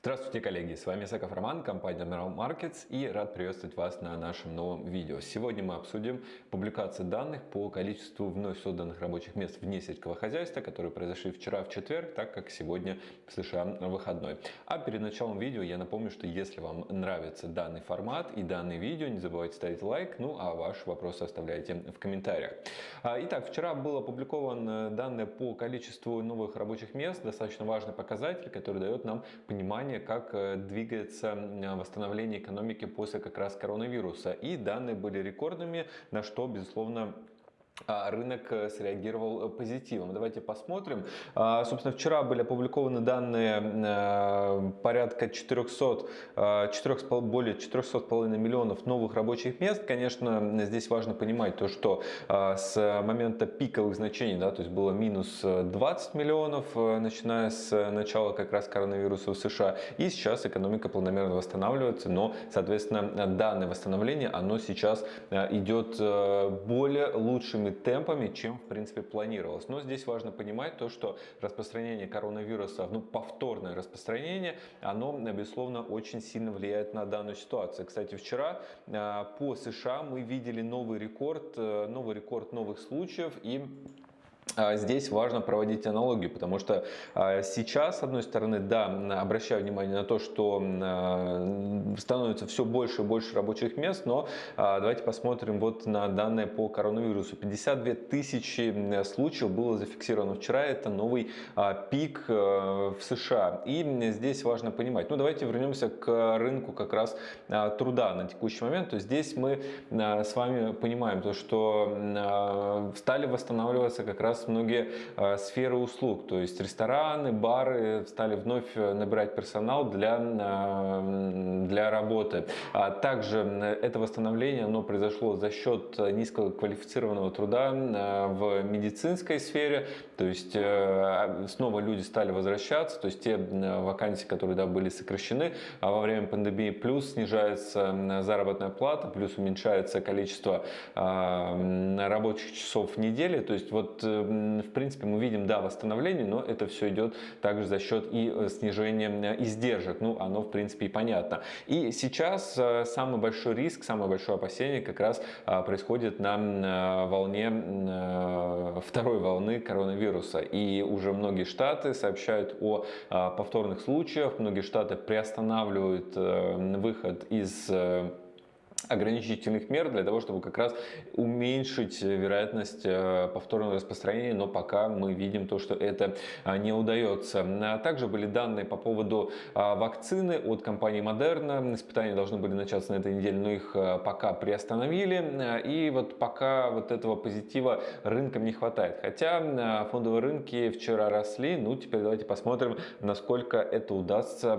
Здравствуйте, коллеги! С вами Саков Роман, компания Admiral Markets и рад приветствовать вас на нашем новом видео. Сегодня мы обсудим публикации данных по количеству вновь созданных рабочих мест вне сельского хозяйства, которые произошли вчера в четверг, так как сегодня в США выходной. А перед началом видео я напомню, что если вам нравится данный формат и данное видео, не забывайте ставить лайк, ну а ваши вопросы оставляйте в комментариях. А, итак, вчера было опубликовано данные по количеству новых рабочих мест, достаточно важный показатель, который дает нам понимание понимание, как э, двигается восстановление экономики после как раз коронавируса. И данные были рекордными, на что, безусловно, рынок э, среагировал э, позитивом. Давайте посмотрим. А, собственно, вчера были опубликованы данные э, порядка 400, 4, более 400,5 миллионов новых рабочих мест. Конечно, здесь важно понимать то, что с момента пиковых значений, да, то есть было минус 20 миллионов, начиная с начала как раз коронавируса в США, и сейчас экономика планомерно восстанавливается, но, соответственно, данное восстановление, оно сейчас идет более лучшими большими темпами, чем в принципе планировалось. Но здесь важно понимать то, что распространение коронавируса, ну повторное распространение, оно безусловно очень сильно влияет на данную ситуацию. Кстати, вчера а, по США мы видели новый рекорд, э, новый рекорд новых случаев и здесь важно проводить аналогию, потому что а, сейчас, с одной стороны, да, обращаю внимание на то, что а, становится все больше и больше рабочих мест, но давайте посмотрим вот на данные по коронавирусу. 52 тысячи случаев было зафиксировано вчера, это новый пик в США. И здесь важно понимать, ну давайте вернемся к рынку как раз труда на текущий момент. То есть здесь мы с вами понимаем то, что стали восстанавливаться как раз многие э, сферы услуг, то есть рестораны, бары стали вновь э, набирать персонал для, э, для работы. А также это восстановление оно произошло за счет низкоквалифицированного труда в медицинской сфере, то есть снова люди стали возвращаться, то есть те вакансии, которые да, были сокращены а во время пандемии, плюс снижается заработная плата, плюс уменьшается количество рабочих часов в неделе, то есть вот в принципе, мы видим, да, восстановление, но это все идет также за счет и э, снижения э, издержек. Ну, оно, в принципе, и понятно. И сейчас э, самый большой риск, самое большое опасение как раз происходит на волне второй волны коронавируса. И уже многие штаты сообщают о повторных случаях, многие штаты приостанавливают выход из ограничительных мер для того, чтобы как раз уменьшить вероятность э, повторного распространения, но пока мы видим то, что это а, не удается. А также были данные по поводу а, вакцины от компании Moderna. Испытания должны были начаться на этой неделе, но их а, пока приостановили. И вот пока вот этого позитива рынкам не хватает. Хотя фондовые рынки вчера росли, ну теперь давайте посмотрим, насколько это удастся,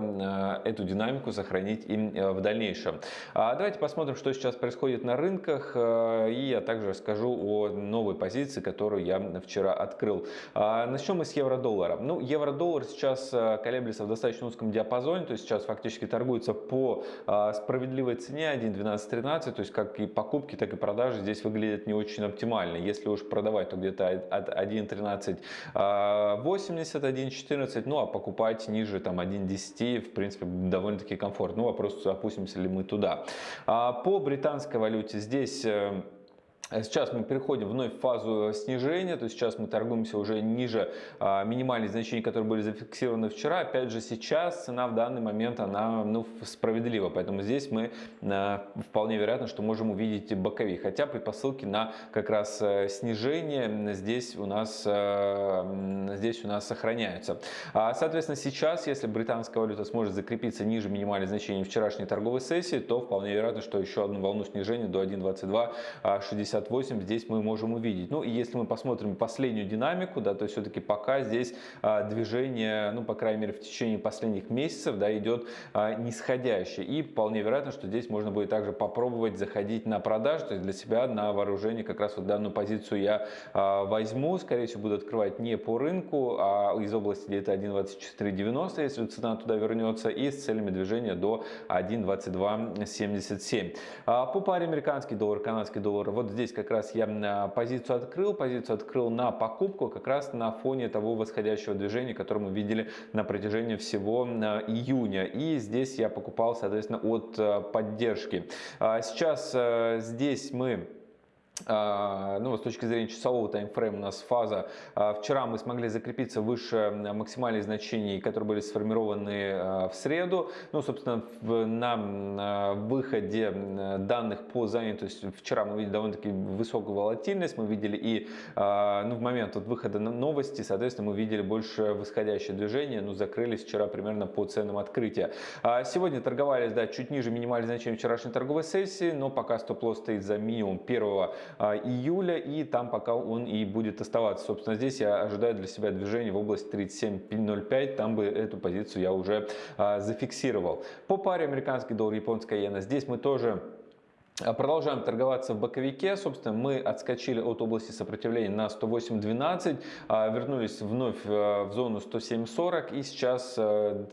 эту динамику сохранить им э, в дальнейшем. Давайте посмотрим, что сейчас происходит на рынках, э, и я также расскажу о новой позиции, которую я вчера открыл. А, начнем мы с евро-доллара. Ну, евро-доллар сейчас э, колеблется в достаточно узком диапазоне, то есть сейчас фактически торгуется по а, справедливой цене 1.1213, то есть как и покупки, так и продажи здесь выглядят не очень оптимально. Если уж продавать, то где-то от 1.1380, 1.14, ну а покупать ниже там 1.10, в принципе, довольно-таки комфортно. Ну, вопрос, опустимся ли мы туда. По британской валюте. Здесь э, Сейчас мы переходим вновь в фазу снижения, то есть сейчас мы торгуемся уже ниже а, минимальных значений, которые были зафиксированы вчера. Опять же, сейчас цена в данный момент она ну, справедлива, поэтому здесь мы а, вполне вероятно, что можем увидеть боковик. Хотя предпосылки на как раз э, снижение здесь у нас, э, здесь у нас сохраняются. А, соответственно, сейчас, если британская валюта сможет закрепиться ниже минимальных значений вчерашней торговой сессии, то вполне вероятно, что еще одну волну снижения до 1.2260 58 здесь мы можем увидеть. Ну и если мы посмотрим последнюю динамику, да, то все-таки пока здесь а, движение, ну по крайней мере в течение последних месяцев, да, идет а, нисходящее. И вполне вероятно, что здесь можно будет также попробовать заходить на продажу, то есть для себя на вооружение как раз вот данную позицию я а, возьму, скорее всего буду открывать не по рынку, а из области где-то 1.2490, если цена туда вернется, и с целями движения до 1.2277. А, по паре американский доллар, канадский доллар, вот здесь здесь как раз я позицию открыл, позицию открыл на покупку как раз на фоне того восходящего движения, которое мы видели на протяжении всего июня. И здесь я покупал, соответственно, от поддержки. Сейчас здесь мы а, ну, с точки зрения часового таймфрейма у нас фаза. А, вчера мы смогли закрепиться выше максимальных значений, которые были сформированы а, в среду. Ну, собственно, на выходе данных по занятости вчера мы видели довольно-таки высокую волатильность. Мы видели и ну, в момент вот выхода новости, соответственно, мы видели больше восходящее движение. Ну, закрылись вчера примерно по ценам открытия. Сегодня торговались, да, чуть ниже минимальных значений вчерашней торговой сессии, но пока стоп-лосс стоит за минимум первого а, июля, и там пока он и будет оставаться. Собственно, здесь я ожидаю для себя движение в области 37.05, там бы эту позицию я уже а, зафиксировал. По паре американский доллар, японская иена, здесь мы тоже а продолжаем торговаться в боковике. Собственно, мы отскочили от области сопротивления на 108.12, а, вернулись вновь э, в зону 107.40 и сейчас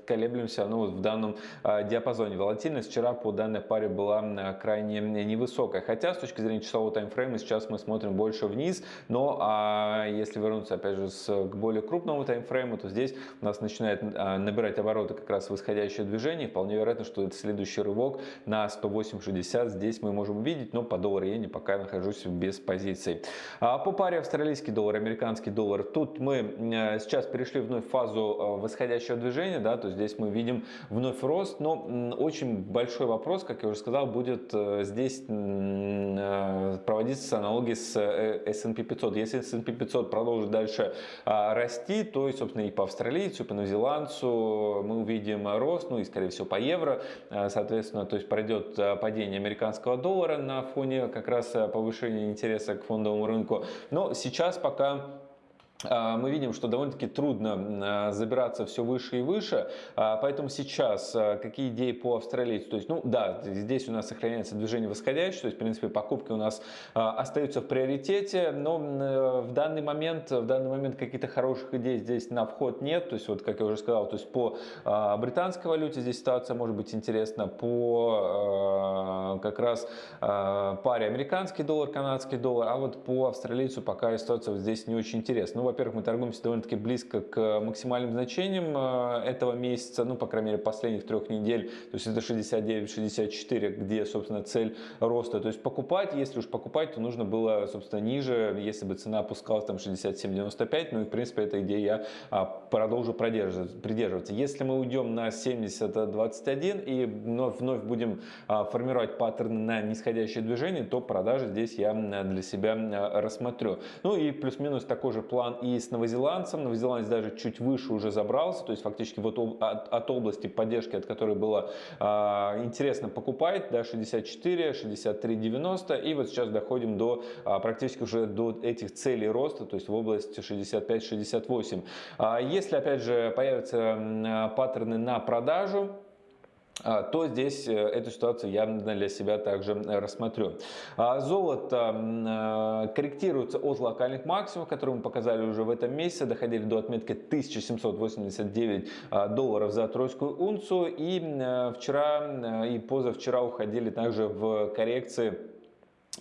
колеблемся ну, вот в данном а, диапазоне. Волатильность вчера по данной паре была крайне невысокая. Хотя с точки зрения часового таймфрейма сейчас мы смотрим больше вниз. Но а если вернуться опять же к более крупному таймфрейму, то здесь у нас начинает набирать обороты как раз восходящее движение. Вполне вероятно, что это следующий рывок на 108.60. Здесь мы можем увидеть, но по доллару иене пока нахожусь без позиций. А по паре австралийский доллар, американский доллар, тут мы э, сейчас перешли вновь в фазу э, восходящего движения, да, то здесь мы видим вновь рост, но очень большой вопрос, как я уже сказал, будет э, здесь проводиться аналогии с S&P 500. Если S&P 500 продолжит дальше а, расти, то, собственно, и по австралийцу, и по новозеландцу мы увидим рост, ну и, скорее всего, по евро, соответственно, то есть пройдет падение американского доллара, доллара на фоне как раз э, повышения интереса к фондовому рынку. Но сейчас пока мы видим, что довольно-таки трудно а, забираться все выше и выше, а, поэтому сейчас какие идеи по австралийцу? То есть, ну да, здесь у нас сохраняется движение восходящее, то есть, в принципе, покупки у нас остаются в приоритете, но в данный момент, в данный момент каких-то хороших идей здесь на вход нет, то есть, вот как я уже сказал, то есть по британской валюте здесь ситуация может быть интересна, по как раз паре американский доллар, канадский доллар, а вот по австралийцу пока ситуация здесь не очень интересна. Во-первых, мы торгуемся довольно-таки близко к максимальным значениям э, этого месяца, ну, по крайней мере, последних трех недель, то есть это 69-64, где, собственно, цель роста. То есть покупать, если уж покупать, то нужно было, собственно, ниже, если бы цена опускалась там 67-95, ну и, в принципе, эта идея я а, продолжу придерживаться. Если мы уйдем на 70-21 и вновь, вновь будем а, формировать паттерны на нисходящее движение, то продажи здесь я для себя рассмотрю. Ну и плюс-минус такой же план и с новозеландцем. Новозеландец даже чуть выше уже забрался, то есть фактически вот от, от области поддержки, от которой было а, интересно покупать, да, 64, 63, 90, и вот сейчас доходим до а, практически уже до этих целей роста, то есть в области 65-68. А, если опять же появятся паттерны на продажу, то здесь э, эту ситуацию я для себя также рассмотрю. А, золото э, корректируется от локальных максимумов, которые мы показали уже в этом месяце, доходили до отметки 1789 а, долларов за тройскую унцию и э, вчера и позавчера уходили также в коррекции а,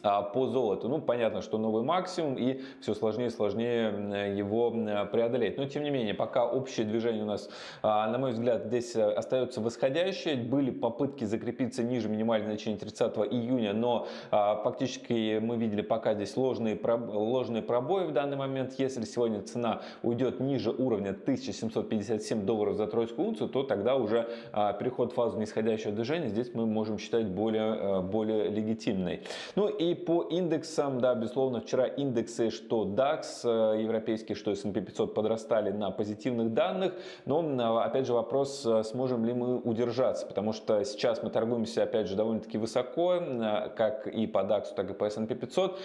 по золоту. Ну, понятно, что новый максимум и все сложнее и сложнее его преодолеть. Но, тем не менее, пока общее движение у нас, а, на мой взгляд, здесь э, остается восходящее. Были попытки закрепиться ниже минимального значения 30 июня, но а, фактически мы видели пока здесь ложные, ложные пробои в данный момент. Если сегодня цена уйдет ниже уровня 1757 долларов за тройскую унцию, то тогда уже переход в фазу нисходящего движения здесь мы можем считать более, э, более легитимной. Ну и и по индексам, да, безусловно, вчера индексы, что DAX э, европейский, что S&P 500 подрастали на позитивных данных, но, опять же, вопрос, э, сможем ли мы удержаться, потому что сейчас мы торгуемся, опять же, довольно-таки высоко, э, как и по DAX, так и по S&P 500,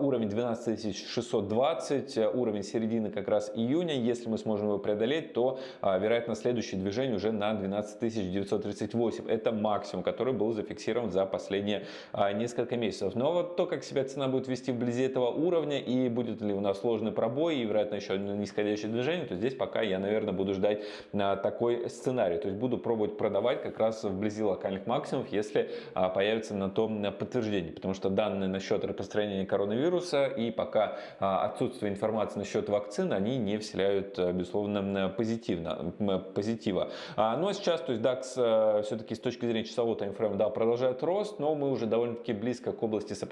уровень 12620, уровень середины как раз июня, если мы сможем его преодолеть, то, вероятно, следующее движение уже на 12938, это максимум, который был зафиксирован за последние несколько месяцев. Но вот вот то, как себя цена будет вести вблизи этого уровня и будет ли у нас сложный пробой и, вероятно, еще нисходящее движение, то здесь пока я, наверное, буду ждать а, такой сценарий. То есть буду пробовать продавать как раз вблизи локальных максимумов, если а, появится на том подтверждение. Потому что данные насчет распространения коронавируса и пока а, отсутствие информации насчет вакцин, они не вселяют, безусловно, позитивно, позитива. Но сейчас, то есть DAX все-таки с точки зрения часового таймфрейма, да, продолжает рост, но мы уже довольно-таки близко к области сопротивления,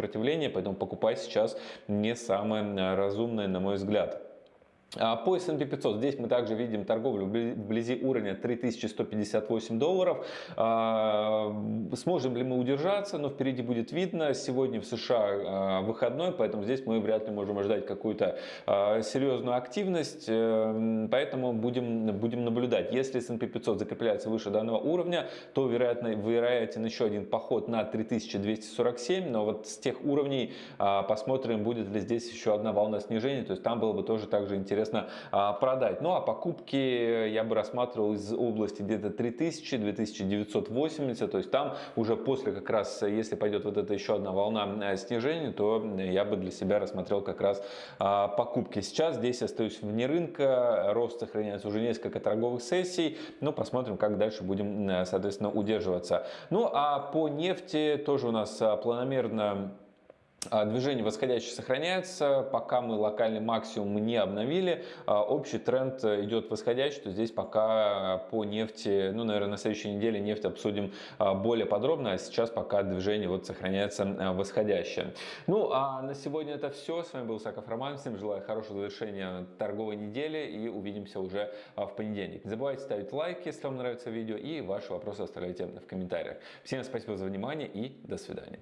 поэтому покупать сейчас не самое разумное, на мой взгляд. А по S&P 500 здесь мы также видим торговлю вблизи уровня 3158 долларов. А, сможем ли мы удержаться? Но впереди будет видно. Сегодня в США а, выходной, поэтому здесь мы вряд ли можем ожидать какую-то серьезную активность. Э, поэтому будем, будем наблюдать. Если S&P 500 закрепляется выше данного уровня, то вероятно, вероятен еще один поход на 3247. Но вот с тех уровней посмотрим, будет ли здесь еще одна волна снижения. То есть там было бы тоже также интересно интересно а, продать. Ну а покупки я бы рассматривал из области где-то 3000-2980, то есть там уже после как раз, если пойдет вот эта еще одна волна э, снижения, то я бы для себя рассмотрел как раз а, покупки. Сейчас здесь остаюсь вне рынка, рост сохраняется уже несколько торговых сессий, но посмотрим, как дальше будем, соответственно, удерживаться. Ну а по нефти тоже у нас а, планомерно а, движение восходящее сохраняется, пока мы локальный максимум не обновили, а, общий тренд идет восходящий, то здесь пока по нефти, ну, наверное, на следующей неделе нефть обсудим а, более подробно, а сейчас пока движение вот сохраняется восходящее. Ну, а на сегодня это все. С вами был Саков Роман, всем желаю хорошего завершения торговой недели и увидимся уже в понедельник. Не забывайте ставить лайк, если вам нравится видео, и ваши вопросы оставляйте в комментариях. Всем спасибо за внимание и до свидания.